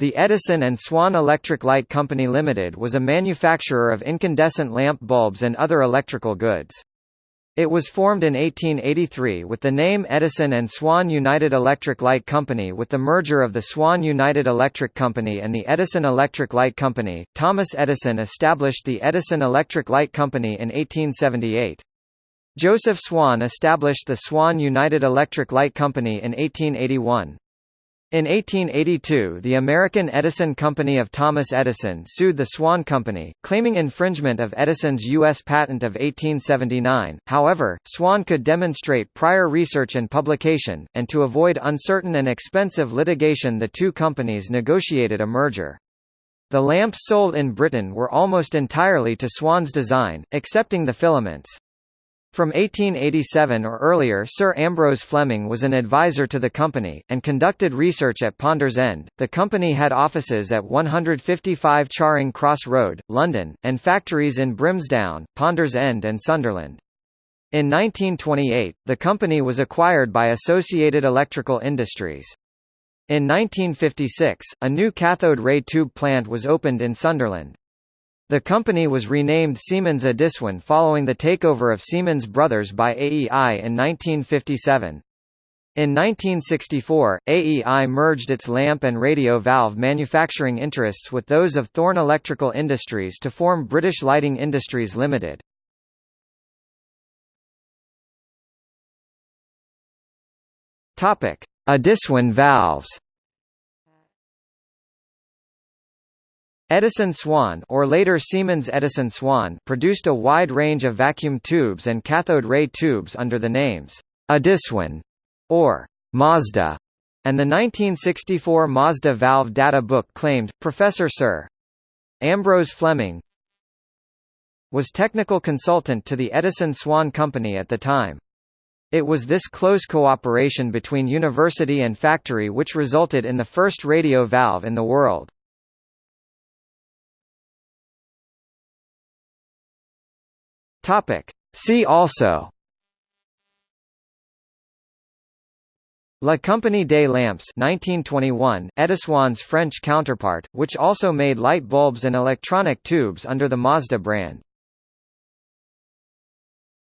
The Edison and Swan Electric Light Company Limited was a manufacturer of incandescent lamp bulbs and other electrical goods. It was formed in 1883 with the name Edison and Swan United Electric Light Company with the merger of the Swan United Electric Company and the Edison Electric Light Company. Thomas Edison established the Edison Electric Light Company in 1878. Joseph Swan established the Swan United Electric Light Company in 1881. In 1882 the American Edison Company of Thomas Edison sued the Swan Company, claiming infringement of Edison's U.S. patent of 1879, however, Swan could demonstrate prior research and publication, and to avoid uncertain and expensive litigation the two companies negotiated a merger. The lamps sold in Britain were almost entirely to Swan's design, excepting the filaments. From 1887 or earlier Sir Ambrose Fleming was an advisor to the company, and conducted research at Ponders End. The company had offices at 155 Charing Cross Road, London, and factories in Brimsdown, Ponders End and Sunderland. In 1928, the company was acquired by Associated Electrical Industries. In 1956, a new cathode ray tube plant was opened in Sunderland. The company was renamed Siemens Ediswan following the takeover of Siemens Brothers by AEI in 1957. In 1964, AEI merged its lamp and radio valve manufacturing interests with those of Thorn Electrical Industries to form British Lighting Industries Limited. Topic: Ediswan valves. Edison Swan or later Siemens Edison Swan produced a wide range of vacuum tubes and cathode ray tubes under the names Ediswan or Mazda, and the 1964 Mazda valve data book claimed, Professor Sir. Ambrose Fleming was technical consultant to the Edison Swan Company at the time. It was this close cooperation between university and factory which resulted in the first radio valve in the world. Topic. See also La Compagnie des Lampes 1921, Ediswan's French counterpart, which also made light bulbs and electronic tubes under the Mazda brand.